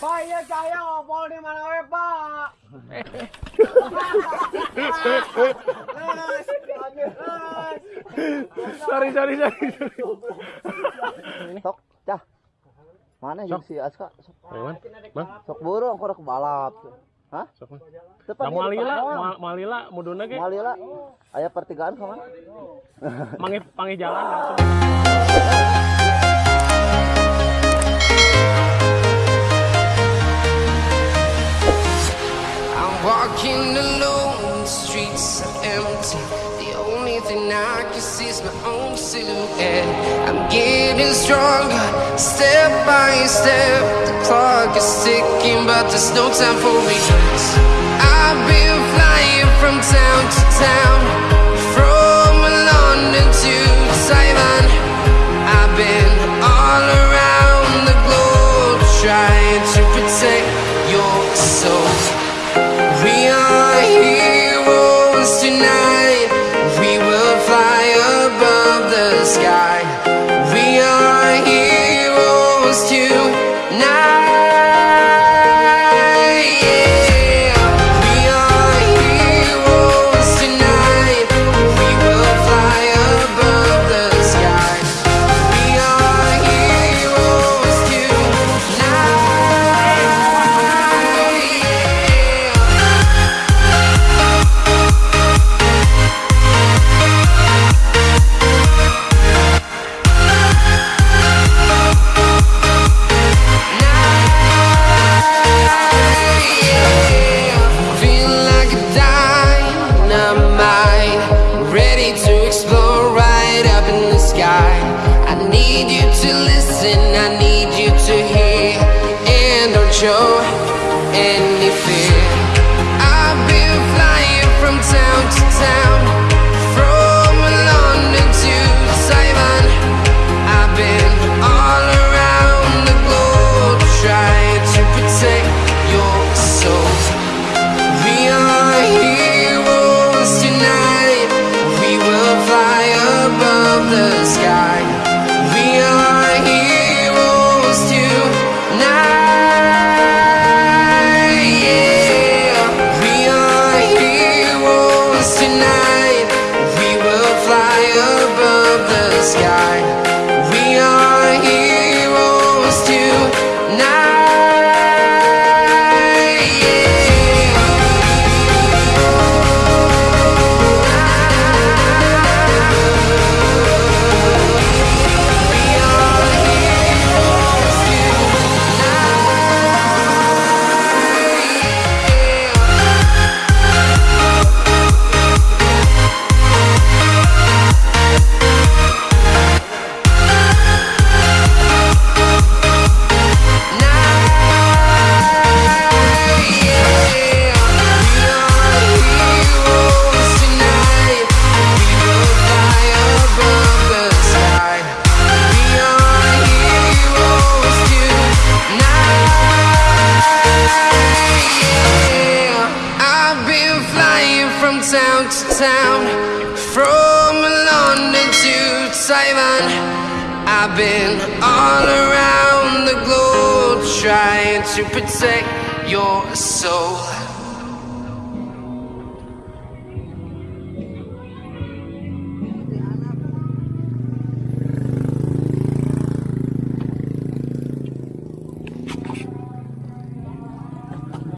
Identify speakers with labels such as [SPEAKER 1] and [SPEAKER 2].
[SPEAKER 1] Pak, iya saya ngobrol di mana we, Pak?
[SPEAKER 2] sorry sorry sorry
[SPEAKER 3] Sok, cah. Mana yang si Aska? Sok,
[SPEAKER 2] Bang,
[SPEAKER 3] sok buru aku rek balap. Hah?
[SPEAKER 2] sok bang
[SPEAKER 3] Tepat
[SPEAKER 2] Nah, malila ma- malila muduna ge
[SPEAKER 3] Malila. Aya pertigaan ka mana?
[SPEAKER 2] mangi pangi jalan langsung
[SPEAKER 4] thing I can see is my own silhouette. I'm getting stronger, step by step. The clock is ticking, but there's no time for regrets. I've been flying from town to town, from London to Taiwan. I've been all around the globe trying to protect your soul. We are heroes tonight. Explode right up in the sky. I need you to listen, I need you to hear, and don't show any fear. I've been flying from town to town, the sky. Town to town, from London to Taiwan. I've been all around the globe trying to protect your soul.